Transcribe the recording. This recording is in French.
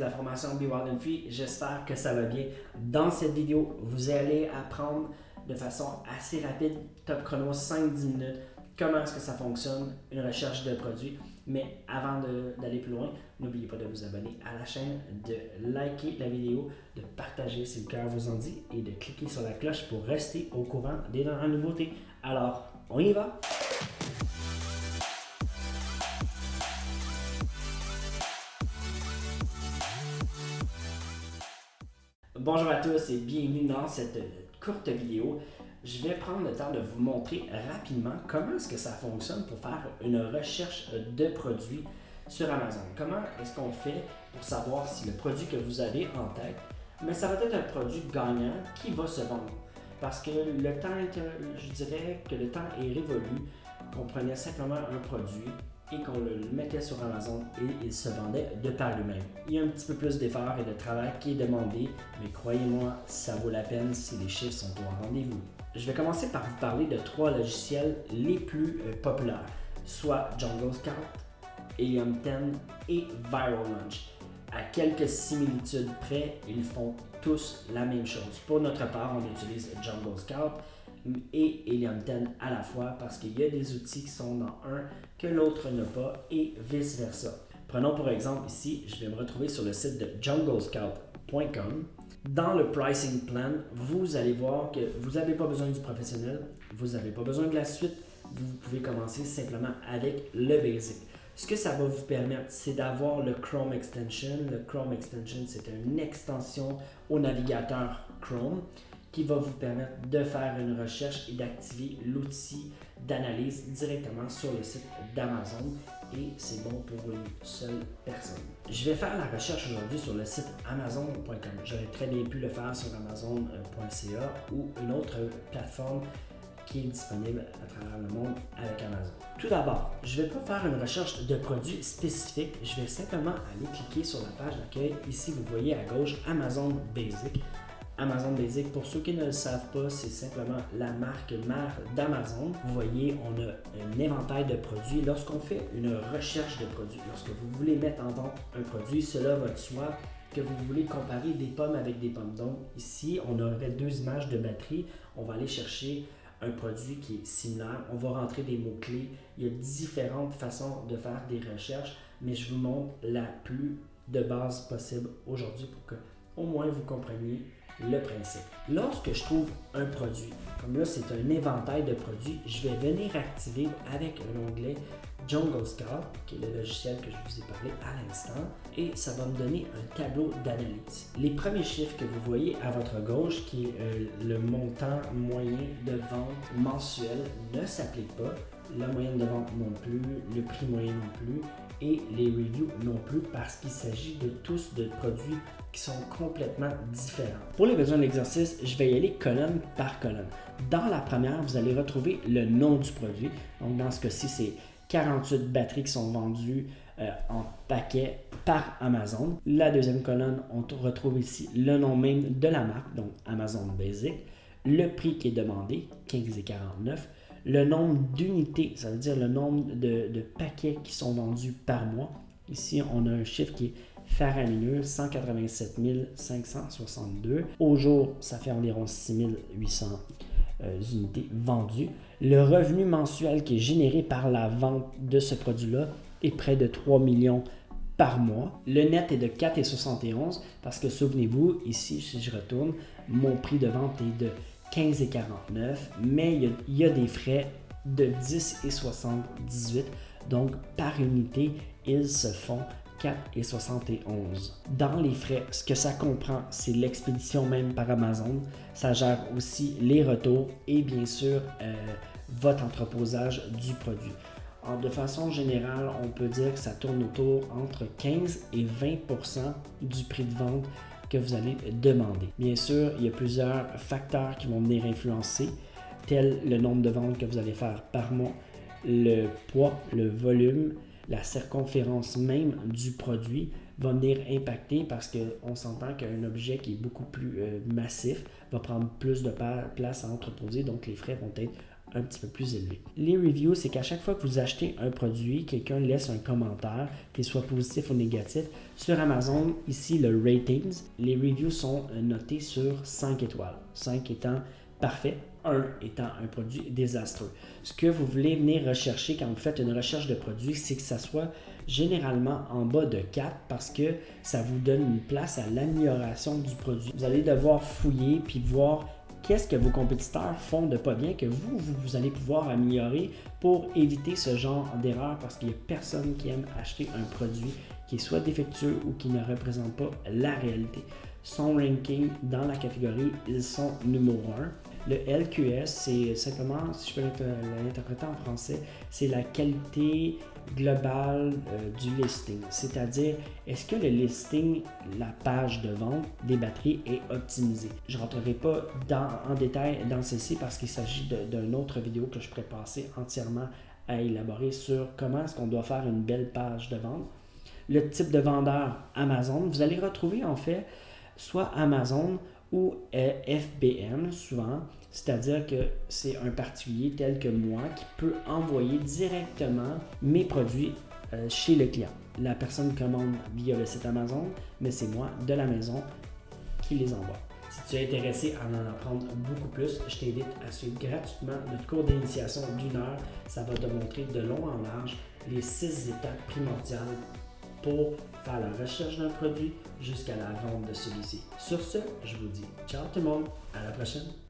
la formation Be Wild and Free. J'espère que ça va bien. Dans cette vidéo, vous allez apprendre de façon assez rapide, top chrono, 5-10 minutes, comment est-ce que ça fonctionne, une recherche de produits. Mais avant d'aller plus loin, n'oubliez pas de vous abonner à la chaîne, de liker la vidéo, de partager si le cœur vous en dit et de cliquer sur la cloche pour rester au courant des dernières nouveautés. Alors, on y va! Bonjour à tous et bienvenue dans cette courte vidéo. Je vais prendre le temps de vous montrer rapidement comment est-ce que ça fonctionne pour faire une recherche de produits sur Amazon. Comment est-ce qu'on fait pour savoir si le produit que vous avez en tête, mais ça va être un produit gagnant qui va se vendre? Parce que le temps, je dirais que le temps est révolu, qu'on prenait simplement un produit, et qu'on le mettait sur Amazon et il se vendait de par lui-même. Il y a un petit peu plus d'effort et de travail qui est demandé, mais croyez-moi, ça vaut la peine si les chiffres sont au rendez-vous. Je vais commencer par vous parler de trois logiciels les plus euh, populaires, soit Jungle Scout, Helium 10 et Viral Launch. À quelques similitudes près, ils font tous la même chose. Pour notre part, on utilise Jungle Scout et 10 à la fois parce qu'il y a des outils qui sont dans un que l'autre n'a pas et vice-versa. Prenons pour exemple ici, je vais me retrouver sur le site de junglescout.com. Dans le pricing plan, vous allez voir que vous n'avez pas besoin du professionnel, vous n'avez pas besoin de la suite, vous pouvez commencer simplement avec le basic. Ce que ça va vous permettre, c'est d'avoir le Chrome Extension. Le Chrome Extension, c'est une extension au navigateur Chrome qui va vous permettre de faire une recherche et d'activer l'outil d'analyse directement sur le site d'Amazon et c'est bon pour une seule personne. Je vais faire la recherche aujourd'hui sur le site amazon.com. J'aurais très bien pu le faire sur amazon.ca ou une autre plateforme qui est disponible à travers le monde avec Amazon. Tout d'abord, je ne vais pas faire une recherche de produits spécifiques, je vais simplement aller cliquer sur la page d'accueil. Ici, vous voyez à gauche Amazon Basic. Amazon Basic, pour ceux qui ne le savent pas, c'est simplement la marque mère d'Amazon. Vous voyez, on a un éventail de produits. Lorsqu'on fait une recherche de produits, lorsque vous voulez mettre en vente un produit, cela va de soi que vous voulez comparer des pommes avec des pommes. Donc ici, on aurait deux images de batterie. On va aller chercher un produit qui est similaire. On va rentrer des mots-clés. Il y a différentes façons de faire des recherches, mais je vous montre la plus de base possible aujourd'hui pour que au moins vous compreniez le principe. Lorsque je trouve un produit, comme là c'est un éventail de produits, je vais venir activer avec un onglet Jungle Scout, qui est le logiciel que je vous ai parlé à l'instant, et ça va me donner un tableau d'analyse. Les premiers chiffres que vous voyez à votre gauche, qui est euh, le montant moyen de vente mensuel, ne s'applique pas. La moyenne de vente non plus, le prix moyen non plus, et les reviews non plus parce qu'il s'agit de tous de produits qui sont complètement différents. Pour les besoins de l'exercice, je vais y aller colonne par colonne. Dans la première, vous allez retrouver le nom du produit. Donc dans ce cas-ci, c'est 48 batteries qui sont vendues euh, en paquet par Amazon. La deuxième colonne, on retrouve ici le nom même de la marque, donc Amazon Basic, le prix qui est demandé, 15,49 le nombre d'unités, ça veut dire le nombre de, paquets qui sont vendus par mois. Ici, on a un chiffre qui est faramineux, 187 562. Au jour, ça fait environ 6800 euh, unités vendues. Le revenu mensuel qui est généré par la vente de ce produit-là est près de 3 millions par mois. Le net est de 4,71 parce que souvenez-vous, ici, si je retourne, mon prix de vente est de 15 et 49, mais il y, a, des frais de 10 et 78. Donc, par unité, ils se font 4 et 71. Dans les frais, ce que ça comprend, c'est l'expédition même par Amazon. Ça gère aussi les retours et bien sûr euh, votre entreposage du produit. de façon générale, on peut dire que ça tourne autour entre 15 et 20% du prix de vente que vous allez demander. Bien sûr, il y a plusieurs facteurs qui vont venir influencer, tel le nombre de ventes que vous allez faire par mois, le poids, le volume, la circonférence même du produit va venir impacter parce qu'on s'entend qu'un objet qui est beaucoup plus euh, massif va prendre plus de place à entreposer, donc les frais vont être un petit peu plus élevé. Les reviews, c'est qu'à chaque fois que vous achetez un produit, quelqu'un laisse un commentaire, qu'il soit positif ou négatif. Sur Amazon, ici le ratings, les reviews sont notés sur 5 étoiles. 5 étant parfait, 1 étant un produit désastreux. Ce que vous voulez venir rechercher quand vous faites une recherche de produit, c'est que ça soit généralement en bas de 4 parce que ça vous donne une place à l'amélioration du produit. Vous allez devoir fouiller puis voir qu'est-ce que vos compétiteurs font de pas bien que vous, vous, allez pouvoir améliorer pour éviter ce genre d'erreur parce qu'il n'y a personne qui aime acheter un produit qui soit défectueux ou qui ne représente pas la réalité. Son ranking dans la catégorie, ils sont numéro 1. Le LQS, c'est simplement, si je peux l'interpréter en français, c'est la qualité globale euh, du listing. C'est-à-dire, est-ce que le listing, la page de vente des batteries est optimisée? Je ne rentrerai pas en détail dans ceci parce qu'il s'agit d'une autre vidéo que je pourrais passer entièrement à élaborer sur comment est-ce qu'on doit faire une belle page de vente. Le type de vendeur Amazon, vous allez retrouver en fait soit Amazon ou FBM souvent, c'est-à-dire que c'est un particulier tel que moi qui peut envoyer directement mes produits euh, chez le client. La personne commande via le site Amazon, mais c'est moi de la maison qui les envoie. Si tu es intéressé à en apprendre beaucoup plus, je t'invite à suivre gratuitement notre cours d'initiation d'une heure. Ça va te montrer de long en large les six étapes primordiales pour faire la recherche d'un produit jusqu'à la vente de celui-ci. Sur ce, je vous dis ciao tout le monde, à la prochaine.